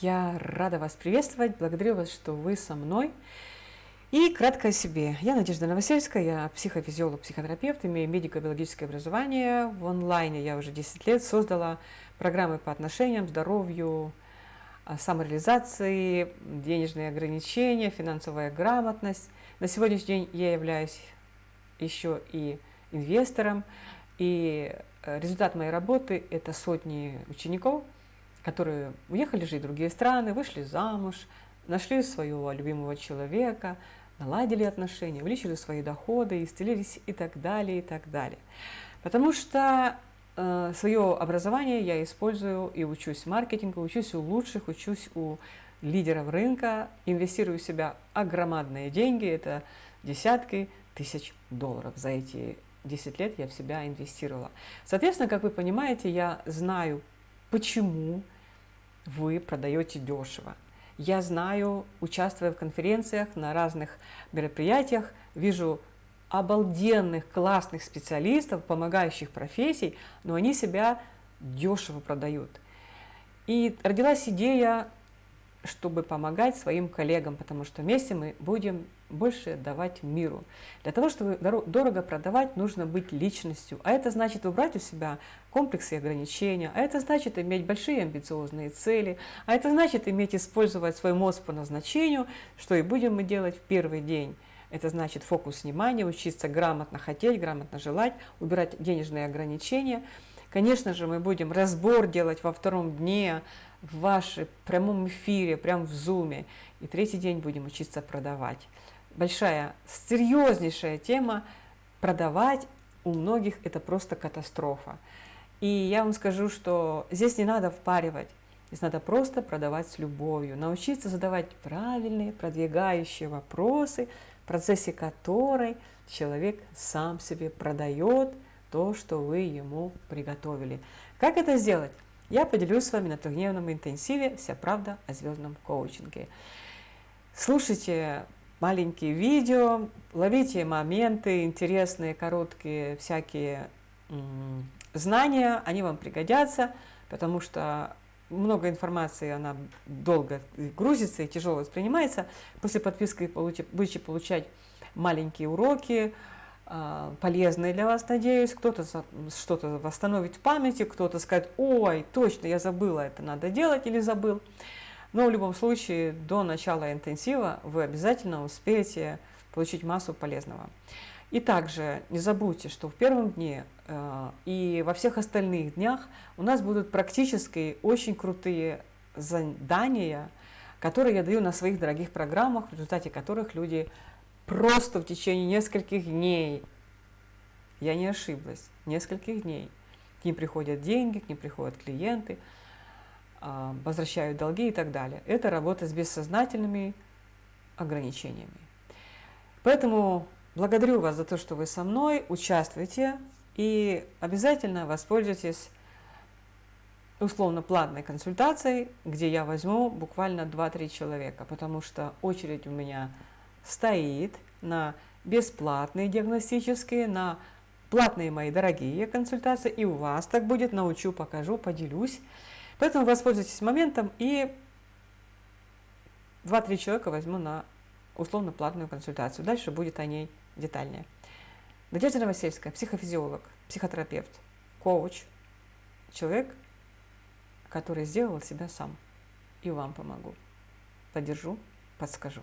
Я рада вас приветствовать, благодарю вас, что вы со мной. И кратко о себе. Я Надежда Новосельская, я психофизиолог, психотерапевт, имею медико-биологическое образование. В онлайне я уже 10 лет создала программы по отношениям, здоровью, а, самореализации, денежные ограничения, финансовая грамотность. На сегодняшний день я являюсь еще и инвестором, и э, результат моей работы – это сотни учеников, которые уехали жить в другие страны, вышли замуж, нашли своего любимого человека, наладили отношения, увеличили свои доходы, исцелились и так далее, и так далее. Потому что э, свое образование я использую и учусь маркетингу, учусь у лучших, учусь у лидеров рынка, инвестирую в себя огромадные деньги, это десятки тысяч долларов за эти 10 лет я в себя инвестировала. Соответственно, как вы понимаете, я знаю, почему вы продаете дешево. Я знаю, участвуя в конференциях, на разных мероприятиях, вижу обалденных, классных специалистов, помогающих профессий, но они себя дешево продают. И родилась идея чтобы помогать своим коллегам, потому что вместе мы будем больше давать миру. Для того, чтобы дорого продавать, нужно быть личностью. А это значит убрать у себя комплексы и ограничения, а это значит иметь большие амбициозные цели, а это значит иметь использовать свой мозг по назначению, что и будем мы делать в первый день. Это значит фокус внимания, учиться грамотно хотеть, грамотно желать, убирать денежные ограничения. Конечно же, мы будем разбор делать во втором дне, в вашем прямом эфире, прям в зуме. И третий день будем учиться продавать. Большая, серьезнейшая тема. Продавать у многих это просто катастрофа. И я вам скажу, что здесь не надо впаривать. Здесь надо просто продавать с любовью, научиться задавать правильные, продвигающие вопросы, в процессе которой человек сам себе продает то, что вы ему приготовили. Как это сделать? Я поделюсь с вами на трехдневном интенсиве «Вся правда о звездном коучинге». Слушайте маленькие видео, ловите моменты интересные, короткие, всякие знания, они вам пригодятся, потому что много информации, она долго грузится и тяжело воспринимается. После подписки будете получать маленькие уроки, а, полезные для вас, надеюсь. Кто-то что-то восстановит в памяти, кто-то скажет, ой, точно, я забыла, это надо делать или забыл. Но в любом случае, до начала интенсива вы обязательно успеете получить массу полезного. И также не забудьте, что в первом дне э, и во всех остальных днях у нас будут практически очень крутые задания, которые я даю на своих дорогих программах, в результате которых люди просто в течение нескольких дней, я не ошиблась, нескольких дней, к ним приходят деньги, к ним приходят клиенты, а, возвращают долги и так далее. Это работа с бессознательными ограничениями. Поэтому благодарю вас за то, что вы со мной, участвуйте и обязательно воспользуйтесь условно платной консультацией, где я возьму буквально 2-3 человека, потому что очередь у меня стоит на бесплатные диагностические, на платные мои дорогие консультации, и у вас так будет, научу, покажу, поделюсь. Поэтому воспользуйтесь моментом и 2-3 человека возьму на условно платную консультацию. Дальше будет о ней детальнее. Надежда Новосельская, психофизиолог, психотерапевт, коуч, человек, который сделал себя сам. И вам помогу. Поддержу, подскажу.